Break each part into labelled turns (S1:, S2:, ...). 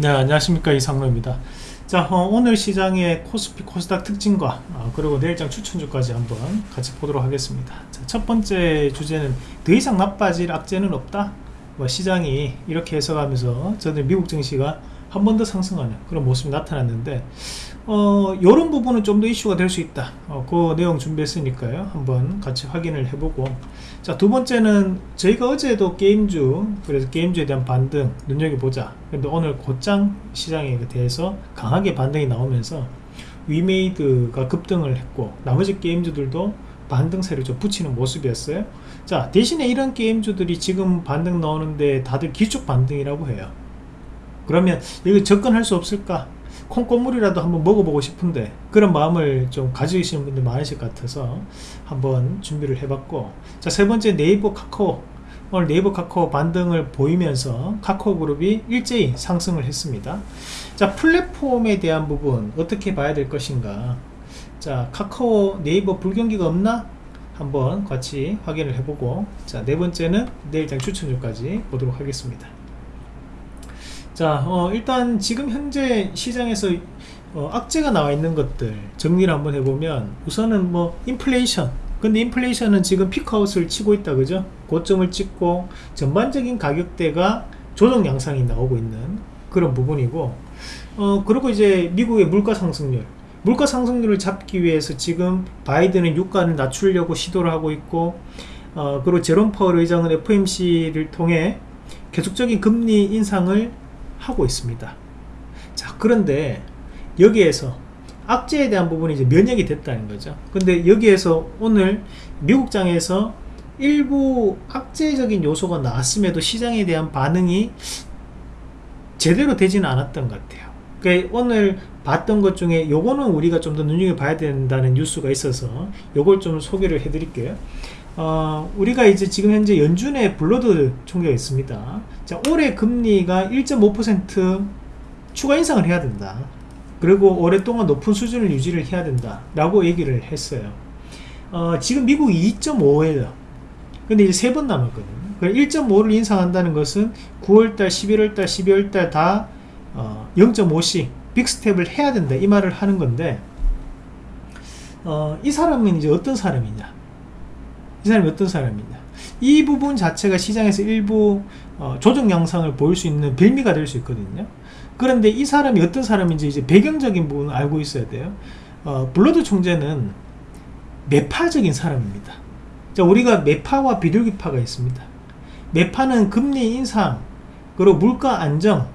S1: 네 안녕하십니까. 이상로입니다. 자 어, 오늘 시장의 코스피 코스닥 특징과 어, 그리고 내일장 추천주까지 한번 같이 보도록 하겠습니다. 자, 첫 번째 주제는 더 이상 나빠질 악재는 없다? 뭐 시장이 이렇게 해석하면서 저는 미국 증시가 한 번 더 상승하는 그런 모습이 나타났는데 어, 이런 부분은 좀 더 이슈가 될 수 있다. 어, 그 내용 준비했으니까요. 한번 같이 확인을 해보고. 자 두 번째는 저희가 어제도 게임주 그래서 게임주에 대한 반등 눈여겨보자. 근데 오늘 곧장 시장에 대해서 강하게 반등이 나오면서 위메이드가 급등을 했고 나머지 게임주들도 반등세를 좀 붙이는 모습이었어요. 자 대신에 이런 게임주들이 지금 반등 나오는데 다들 기축 반등이라고 해요. 그러면 이거 접근할 수 없을까 콩고물이라도 한번 먹어보고 싶은데 그런 마음을 좀 가지시는 분들 많으실 것 같아서 한번 준비를 해봤고 자 세 번째 네이버 카카오. 오늘 네이버 카카오 반등을 보이면서 카카오 그룹이 일제히 상승을 했습니다. 자 플랫폼에 대한 부분 어떻게 봐야 될 것인가? 자 카카오 네이버 불경기가 없나? 한번 같이 확인을 해보고 자 네 번째는 내일장 추천주까지 보도록 하겠습니다 자 어, 일단 지금 현재 시장에서 어, 악재가 나와 있는 것들 정리를 한번 해보면 우선은 뭐 인플레이션 근데 인플레이션은 지금 피크아웃을 치고 있다 그죠? 고점을 찍고 전반적인 가격대가 조정 양상이 나오고 있는 그런 부분이고 어 그리고 이제 미국의 물가 상승률. 물가 상승률을 잡기 위해서 지금 바이든은 유가를 낮추려고 시도를 하고 있고 어 그리고 제롬 파월 의장은 FMC를 통해 계속적인 금리 인상을 하고 있습니다. 자 그런데 여기에서 악재에 대한 부분이 이제 면역이 됐다는 거죠. 근데 여기에서 오늘 미국장에서 일부 악재적인 요소가 나왔음에도 시장에 대한 반응이 제대로 되지는 않았던 것 같아요. 그러니까 오늘 봤던 것 중에 요거는 우리가 좀 더 눈여겨봐야 된다는 뉴스가 있어서 요걸 좀 소개를 해 드릴게요 어, 우리가 이제 지금 현재 연준의 블러드 총계가 있습니다. 자, 올해 금리가 1.5% 추가 인상을 해야 된다. 그리고 오랫동안 높은 수준을 유지를 해야 된다. 라고 얘기를 했어요. 어, 지금 미국이 2.5예요. 근데 이제 세 번 남았거든요. 1.5를 인상한다는 것은 9월달, 11월달, 12월달 다 어, 0.5씩 빅스텝을 해야 된다. 이 말을 하는 건데 어, 이 사람은 이제 어떤 사람이냐 이 사람이 어떤 사람이냐. 이 부분 자체가 시장에서 일부 어, 조정 양상을 보일 수 있는 빌미가 될 수 있거든요. 그런데 이 사람이 어떤 사람인지 이제 배경적인 부분을 알고 있어야 돼요. 어, 블러드 총재는 매파적인 사람입니다. 자, 우리가 매파와 비둘기파가 있습니다. 매파는 금리 인상 그리고 물가 안정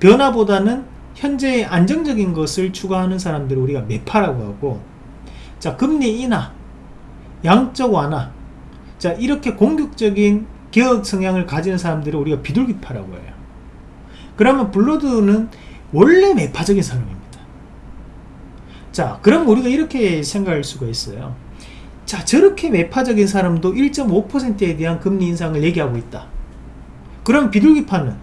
S1: 변화보다는 현재의 안정적인 것을 추구하는 사람들을 우리가 매파라고 하고 자 금리 인하 양적 완화. 자 이렇게 공격적인 개혁 성향을 가지는 사람들을 우리가 비둘기파라고 해요. 그러면 블러드는 원래 매파적인 사람입니다. 자 그럼 우리가 이렇게 생각할 수가 있어요. 자 저렇게 매파적인 사람도 1.5%에 대한 금리 인상을 얘기하고 있다. 그럼 비둘기파는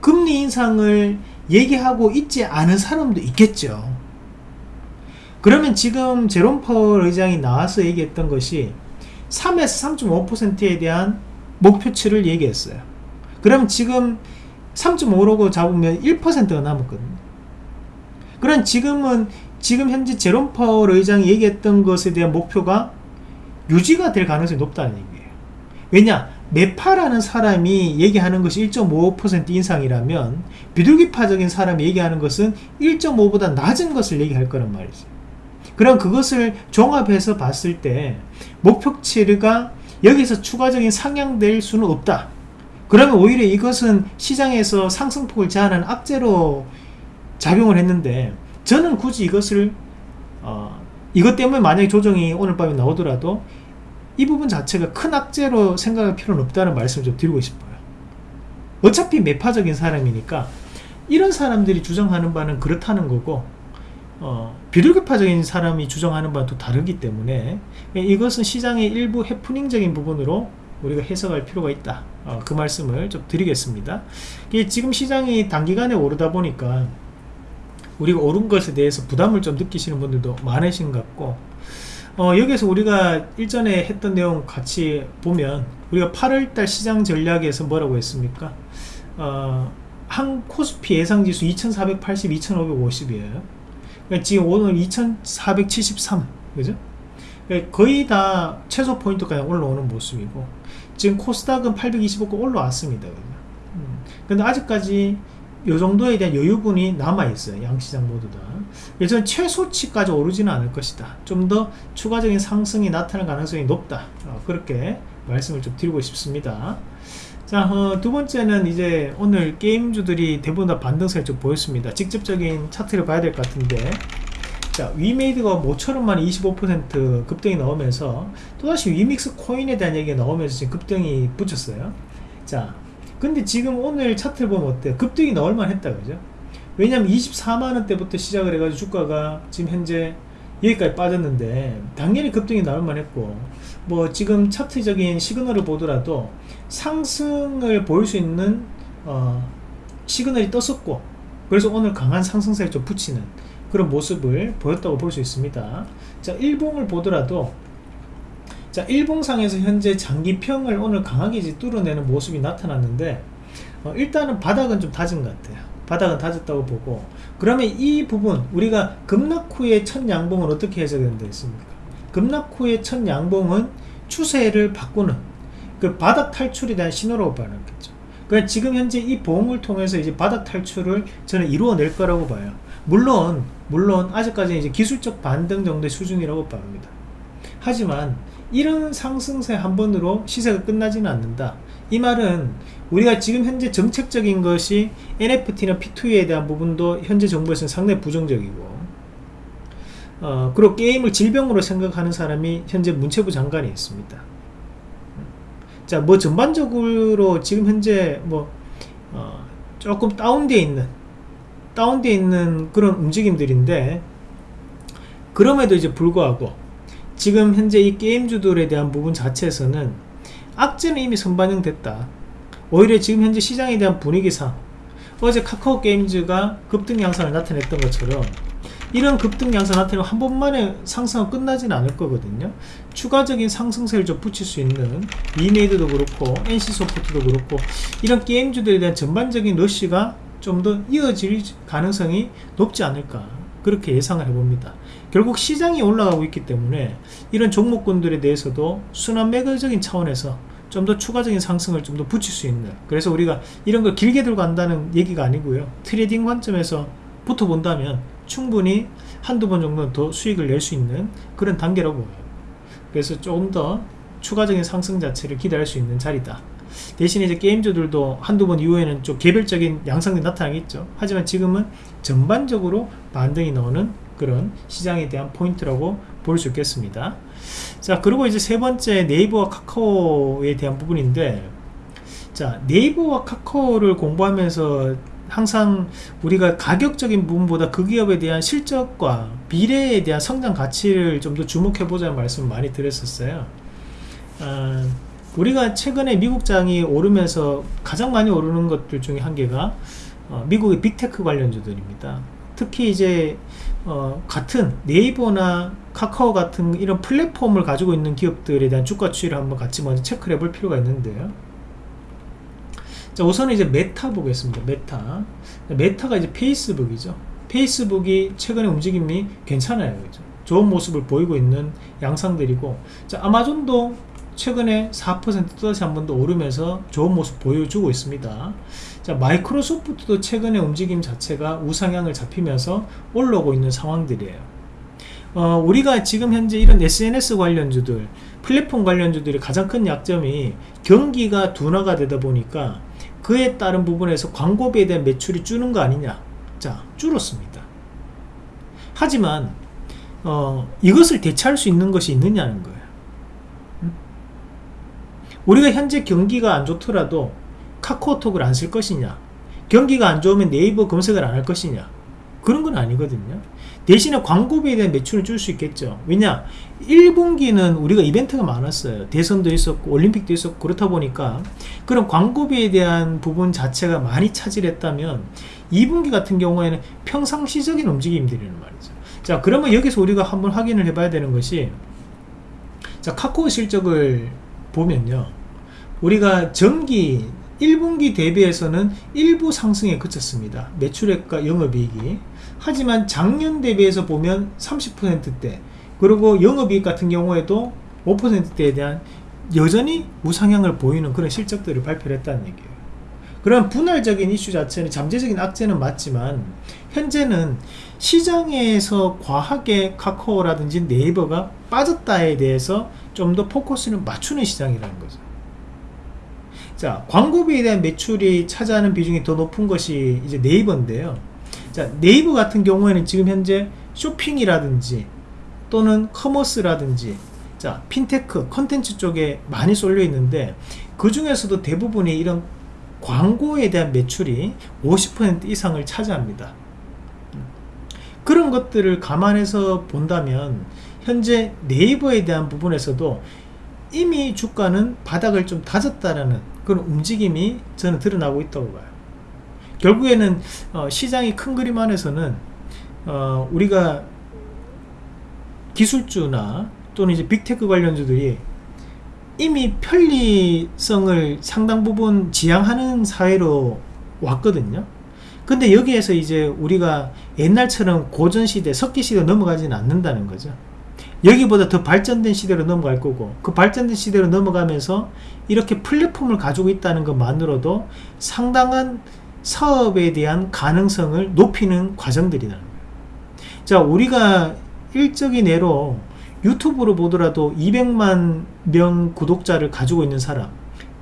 S1: 금리 인상을 얘기하고 있지 않은 사람도 있겠죠 그러면 지금 제롬 파월 의장이 나와서 얘기했던 것이 3에서 3.5%에 대한 목표치를 얘기했어요. 그럼 지금 3.5라고 잡으면 1%가 남았거든요. 그럼 지금은 지금 현재 제롬 파월 의장이 얘기했던 것에 대한 목표가 유지가 될 가능성이 높다는 얘기예요. 왜냐? 매파라는 사람이 얘기하는 것이 1.5% 인상이라면 비둘기파적인 사람이 얘기하는 것은 1.5보다 낮은 것을 얘기할 거란 말이죠. 그럼 그것을 종합해서 봤을 때 목표치가 여기서 추가적인 상향될 수는 없다. 그러면 오히려 이것은 시장에서 상승폭을 제한하는 악재로 작용을 했는데 저는 굳이 이것을 어, 이것 때문에 만약에 조정이 오늘 밤에 나오더라도 이 부분 자체가 큰 악재로 생각할 필요는 없다는 말씀을 좀 드리고 싶어요. 어차피 매파적인 사람이니까 이런 사람들이 주장하는 바는 그렇다는 거고 어, 비둘기파적인 사람이 주장하는 바와 또 다르기 때문에 이것은 시장의 일부 해프닝적인 부분으로 우리가 해석할 필요가 있다. 어, 그 말씀을 좀 드리겠습니다. 지금 시장이 단기간에 오르다 보니까 우리가 오른 것에 대해서 부담을 좀 느끼시는 분들도 많으신 것 같고 어, 여기서 우리가 일전에 했던 내용 같이 보면 우리가 8월달 시장 전략에서 뭐라고 했습니까? 어, 한 코스피 예상지수 2480, 2550이에요. 그러니까 지금 오늘 2473, 그죠? 그러니까 거의 다 최소 포인트까지 올라오는 모습이고, 지금 코스닥은 825가 올라왔습니다. 음. 근데 아직까지 이 정도에 대한 여유분이 남아있어요. 양시장 모두 다. 예전 최소치까지 오르지는 않을 것이다. 좀 더 추가적인 상승이 나타날 가능성이 높다. 어, 그렇게 말씀을 좀 드리고 싶습니다. 자, 어, 두 번째는 이제 오늘 게임주들이 대부분 다 반등세를 좀 보였습니다. 직접적인 차트를 봐야 될 것 같은데, 자, 위메이드가 모처럼 만 25% 급등이 나오면서 또다시 위믹스 코인에 대한 얘기가 나오면서 지금 급등이 붙였어요. 자, 근데 지금 오늘 차트를 보면 어때요? 급등이 나올만 했다, 그죠? 왜냐면 24만원대부터 시작을 해가지고 주가가 지금 현재 여기까지 빠졌는데 당연히 급등이 나올만 했고 뭐 지금 차트적인 시그널을 보더라도 상승을 보일 수 있는 어, 시그널이 떴었고 그래서 오늘 강한 상승세를 좀 붙이는 그런 모습을 보였다고 볼 수 있습니다. 자 일봉을 보더라도 자 일봉상에서 현재 장기평을 오늘 강하게 이제 뚫어내는 모습이 나타났는데 어, 일단은 바닥은 좀 다진 것 같아요. 바닥은 다졌다고 보고. 그러면 이 부분 우리가 급락 후의 첫 양봉은 어떻게 해석된다 했습니까 급락 후의 첫 양봉은 추세를 바꾸는 그 바닥 탈출에 대한 신호라고 봐야겠죠. 그러니까 지금 현재 이 보험을 통해서 이제 바닥 탈출을 저는 이루어낼 거라고 봐요. 물론 물론 아직까지 이제 기술적 반등 정도의 수준이라고 봅니다. 하지만 이런 상승세 한 번으로 시세가 끝나지는 않는다. 이 말은 우리가 지금 현재 정책적인 것이 NFT나 P2E에 대한 부분도 현재 정부에서는 상당히 부정적이고 어, 그리고 게임을 질병으로 생각하는 사람이 현재 문체부 장관이 있습니다. 자 뭐 전반적으로 지금 현재 뭐 어, 조금 다운되어 있는 다운되어 있는 그런 움직임들인데 그럼에도 이제 불구하고 지금 현재 이 게임주들에 대한 부분 자체에서는 악재는 이미 선반영됐다. 오히려 지금 현재 시장에 대한 분위기상 어제 카카오 게임즈가 급등 양상을 나타냈던 것처럼 이런 급등 양상 나타내면 한 번만에 상승은 끝나지는 않을 거거든요. 추가적인 상승세를 좀 붙일 수 있는 이메이드도 그렇고 NC소프트도 그렇고 이런 게임주들에 대한 전반적인 러쉬가 좀 더 이어질 가능성이 높지 않을까 그렇게 예상을 해봅니다. 결국 시장이 올라가고 있기 때문에 이런 종목군들에 대해서도 순환매적인 차원에서 좀 더 추가적인 상승을 좀 더 붙일 수 있는 그래서 우리가 이런 걸 길게 들고 간다는 얘기가 아니고요. 트레이딩 관점에서 붙어본다면 충분히 한두 번 정도는 더 수익을 낼 수 있는 그런 단계라고 보여요. 그래서 조금 더 추가적인 상승 자체를 기대할 수 있는 자리다. 대신에 이제 게임주들도 한두 번 이후에는 좀 개별적인 양상이 나타나겠죠. 하지만 지금은 전반적으로 반등이 나오는 그런 시장에 대한 포인트라고 볼 수 있겠습니다. 자 그리고 이제 세 번째 네이버와 카카오에 대한 부분인데 자 네이버와 카카오를 공부하면서 항상 우리가 가격적인 부분보다 그 기업에 대한 실적과 미래에 대한 성장 가치를 좀 더 주목해 보자는 말씀을 많이 드렸었어요. 어, 우리가 최근에 미국장이 오르면서 가장 많이 오르는 것들 중에 한 개가 어, 미국의 빅테크 관련주들입니다. 특히 이제 어, 같은 네이버나 카카오 같은 이런 플랫폼을 가지고 있는 기업들에 대한 주가 추이를 한번 같이 먼저 체크를 해볼 필요가 있는데요 자 우선은 이제 메타 보겠습니다. 메타. 메타가 이제 페이스북이죠. 페이스북이 최근에 움직임이 괜찮아요 그죠? 좋은 모습을 보이고 있는 양상들이고. 자 아마존도 최근에 4% 또다시 한 번 더 오르면서 좋은 모습 보여주고 있습니다. 자 마이크로소프트도 최근에 움직임 자체가 우상향을 잡히면서 올라오고 있는 상황들이에요. 어, 우리가 지금 현재 이런 SNS 관련주들 플랫폼 관련주들의 가장 큰 약점이 경기가 둔화가 되다 보니까 그에 따른 부분에서 광고비에 대한 매출이 줄는 거 아니냐. 자 줄었습니다. 하지만 어, 이것을 대체할 수 있는 것이 있느냐는 거예요. 우리가 현재 경기가 안 좋더라도 카카오톡을 안 쓸 것이냐? 경기가 안 좋으면 네이버 검색을 안 할 것이냐 그런 건 아니거든요. 대신에 광고비에 대한 매출을 줄 수 있겠죠. 왜냐? 1분기는 우리가 이벤트가 많았어요. 대선도 있었고 올림픽도 있었고 그렇다 보니까 그런 광고비에 대한 부분 자체가 많이 차지했다면 2분기 같은 경우에는 평상시적인 움직임들이란 말이죠. 자 그러면 여기서 우리가 한번 확인을 해 봐야 되는 것이 자 카카오 실적을 보면요. 우리가 전기 1분기 대비해서는 일부 상승에 그쳤습니다. 매출액과 영업이익이. 하지만 작년 대비해서 보면 30%대 그리고 영업이익 같은 경우에도 5%대에 대한 여전히 우상향을 보이는 그런 실적들을 발표를 했다는 얘기예요. 그런 분할적인 이슈 자체는 잠재적인 악재는 맞지만 현재는 시장에서 과하게 카카오라든지 네이버가 빠졌다에 대해서 좀 더 포커스를 맞추는 시장이라는 거죠. 자, 광고비에 대한 매출이 차지하는 비중이 더 높은 것이 이제 네이버인데요. 자, 네이버 같은 경우에는 지금 현재 쇼핑이라든지 또는 커머스라든지 자, 핀테크, 컨텐츠 쪽에 많이 쏠려 있는데 그 중에서도 대부분이 이런 광고에 대한 매출이 50% 이상을 차지합니다. 그런 것들을 감안해서 본다면 현재 네이버에 대한 부분에서도 이미 주가는 바닥을 좀 다졌다라는 그런 움직임이 저는 드러나고 있다고 봐요. 결국에는 어, 시장이 큰 그림 안에서는 어, 우리가 기술주나 또는 이제 빅테크 관련주들이 이미 편리성을 상당 부분 지향하는 사회로 왔거든요. 근데 여기에서 이제 우리가 옛날처럼 고전시대, 석기시대 넘어가지는 않는다는 거죠. 여기보다 더 발전된 시대로 넘어갈 거고 그 발전된 시대로 넘어가면서 이렇게 플랫폼을 가지고 있다는 것만으로도 상당한 사업에 대한 가능성을 높이는 과정들이라는 거예요. 자, 우리가 일적인 예로 유튜브로 보더라도 200만 명 구독자를 가지고 있는 사람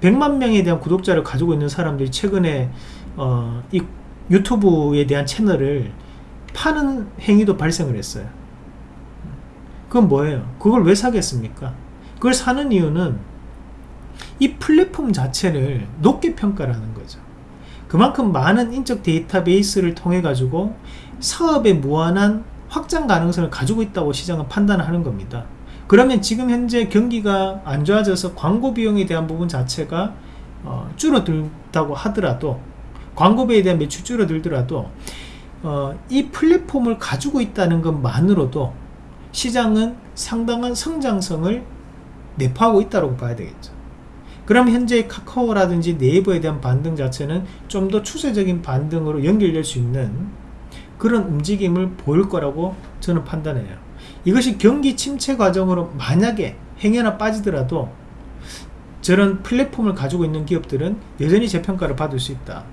S1: 100만 명에 대한 구독자를 가지고 있는 사람들이 최근에 어, 이 유튜브에 대한 채널을 파는 행위도 발생을 했어요 그건 뭐예요? 그걸 왜 사겠습니까? 그걸 사는 이유는 이 플랫폼 자체를 높게 평가를 하는 거죠 그만큼 많은 인적 데이터베이스를 통해 가지고 사업의 무한한 확장 가능성을 가지고 있다고 시장은 판단하는 겁니다. 그러면 지금 현재 경기가 안 좋아져서 광고 비용에 대한 부분 자체가 어, 줄어들다고 하더라도 광고비에 대한 매출 줄어들더라도 어, 이 플랫폼을 가지고 있다는 것만으로도 시장은 상당한 성장성을 내포하고 있다고 봐야 되겠죠. 그럼 현재 카카오라든지 네이버에 대한 반등 자체는 좀 더 추세적인 반등으로 연결될 수 있는 그런 움직임을 보일 거라고 저는 판단해요. 이것이 경기 침체 과정으로 만약에 행여나 빠지더라도 저런 플랫폼을 가지고 있는 기업들은 여전히 재평가를 받을 수 있다.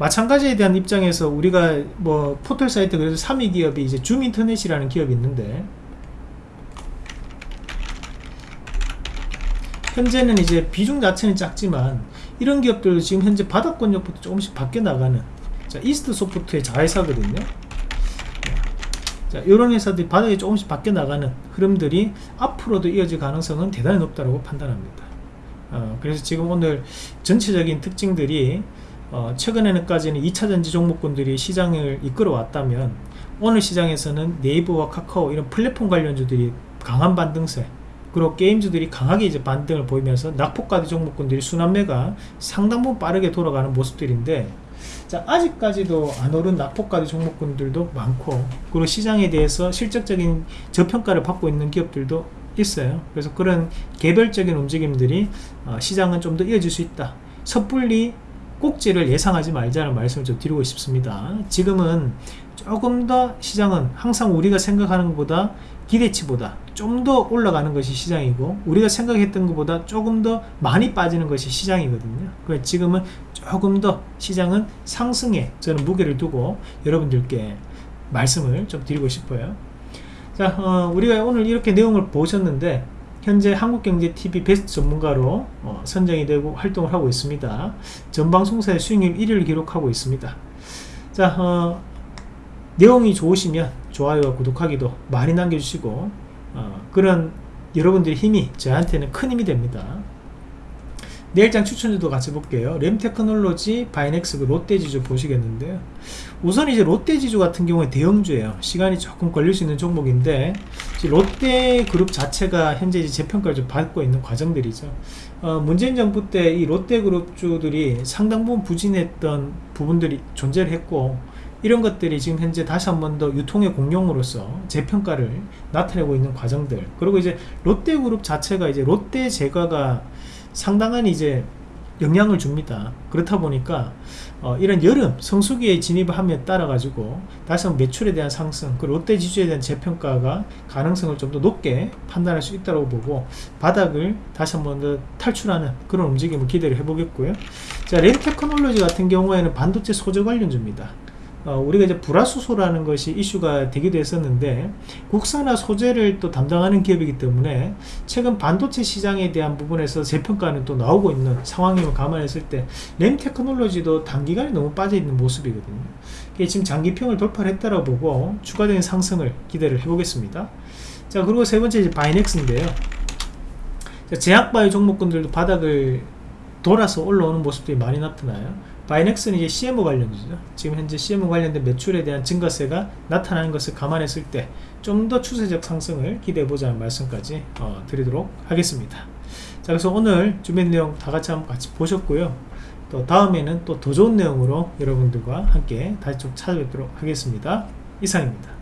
S1: 마찬가지에 대한 입장에서 우리가 뭐 포털 사이트 그래서 3위 기업이 이제 줌 인터넷이라는 기업이 있는데 현재는 이제 비중 자체는 작지만 이런 기업들도 지금 현재 바닥권역부터 조금씩 바뀌어 나가는 자 이스트 소프트의 자회사거든요 자, 이런 회사들이 바닥에 조금씩 바뀌어 나가는 흐름들이 앞으로도 이어질 가능성은 대단히 높다고 판단합니다. 어, 그래서 지금 오늘 전체적인 특징들이 어, 최근에는까지는 2차전지 종목군들이 시장을 이끌어 왔다면 오늘 시장에서는 네이버와 카카오 이런 플랫폼 관련주들이 강한 반등세 그리고 게임주들이 강하게 이제 반등을 보이면서 낙폭가드 종목군들이 순환매가 상당 부분 빠르게 돌아가는 모습들인데 자 아직까지도 안 오른 낙폭가드 종목군들도 많고 그리고 시장에 대해서 실적적인 저평가를 받고 있는 기업들도 있어요. 그래서 그런 개별적인 움직임들이 어, 시장은 좀 더 이어질 수 있다. 섣불리 꼭지를 예상하지 말자는 말씀을 좀 드리고 싶습니다. 지금은 조금 더 시장은 항상 우리가 생각하는 것보다 기대치보다 좀 더 올라가는 것이 시장이고 우리가 생각했던 것보다 조금 더 많이 빠지는 것이 시장이거든요. 그래서 지금은 조금 더 시장은 상승에 저는 무게를 두고 여러분들께 말씀을 좀 드리고 싶어요. 자 어, 우리가 오늘 이렇게 내용을 보셨는데 현재 한국경제TV 베스트 전문가로 어, 선정이 되고 활동을 하고 있습니다. 전방송사의 수익률 1위를 기록하고 있습니다. 자 어, 내용이 좋으시면 좋아요와 구독하기도 많이 남겨주시고 어, 그런 여러분들의 힘이 저한테는 큰 힘이 됩니다. 내일장 추천주도 같이 볼게요. 램테크놀로지, 바이넥스, 그 롯데지주 보시겠는데요 우선 이제 롯데지주 같은 경우에 대형주예요. 시간이 조금 걸릴 수 있는 종목인데 롯데그룹 자체가 현재 재평가를 좀 받고 있는 과정들이죠. 어, 문재인 정부 때 이 롯데그룹주들이 상당 부분 부진했던 부분들이 존재를 했고 이런 것들이 지금 현재 다시 한 번 더 유통의 공룡으로서 재평가를 나타내고 있는 과정들. 그리고 이제 롯데그룹 자체가 이제 롯데제과가 상당한 이제 영향을 줍니다. 그렇다 보니까 어, 이런 여름 성수기에 진입을 함에 따라 가지고 한번 매출에 대한 상승 그리고 롯데 지주에 대한 재평가가 가능성을 좀 더 높게 판단할 수 있다고 보고 바닥을 다시 한번 더 탈출하는 그런 움직임을 기대를 해보겠고요. 자, 렌테크놀로지 같은 경우에는 반도체 소재 관련주입니다. 어, 우리가 이제 불화수소라는 것이 이슈가 되기도 했었는데 국산화 소재를 또 담당하는 기업이기 때문에 최근 반도체 시장에 대한 부분에서 재평가는 또 나오고 있는 상황임을 감안했을 때 램테크놀로지도 단기간에 너무 빠져있는 모습이거든요. 지금 장기 이평을 돌파를 했다고 보고 추가적인 상승을 기대를 해보겠습니다. 자 그리고 세 번째 이제 바이넥스인데요. 자, 제약바이오 종목군들도 바닥을 돌아서 올라오는 모습들이 많이 나타나요. 바이넥스는 이제 CMO 관련주죠. 지금 현재 CMO 관련된 매출에 대한 증가세가 나타나는 것을 감안했을 때 좀 더 추세적 상승을 기대해보자는 말씀까지 어, 드리도록 하겠습니다. 자, 그래서 오늘 준비한 내용 다 같이 한번 같이 보셨고요. 또 다음에는 또 더 좋은 내용으로 여러분들과 함께 다시 좀 찾아뵙도록 하겠습니다. 이상입니다.